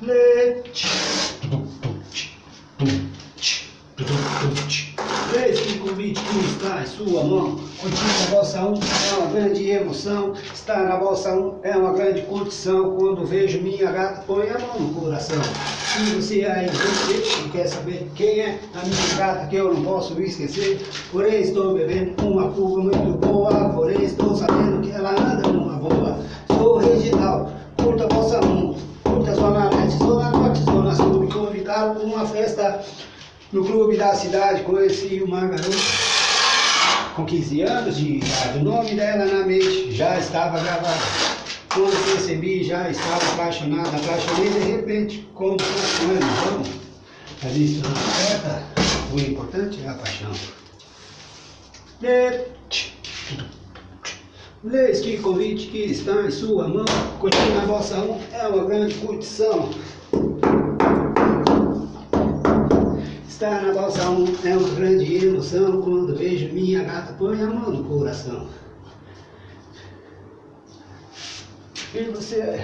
Leite. Esse convite que está em sua mão, curtindo a Bossa 1 é uma grande emoção. Estar na Bossa 1 é uma grande curtição. Quando vejo minha gata, põe a mão no coração. Se você aí você quer saber quem é a minha gata que eu não posso esquecer, porém estou Para uma festa no clube da cidade conheci uma garota com 15 anos de idade. O nome dela na mente já estava gravado. Quando percebi, já estava apaixonado. Apaixonei de repente, como uma ilusão. A lista não certa, o importante é a paixão. Lê este convite que está em sua mão. Curtindo a Bossa 1 é uma grande curtição. Bossa 1 é uma grande emoção quando vejo minha gata põe a mão no coração. E você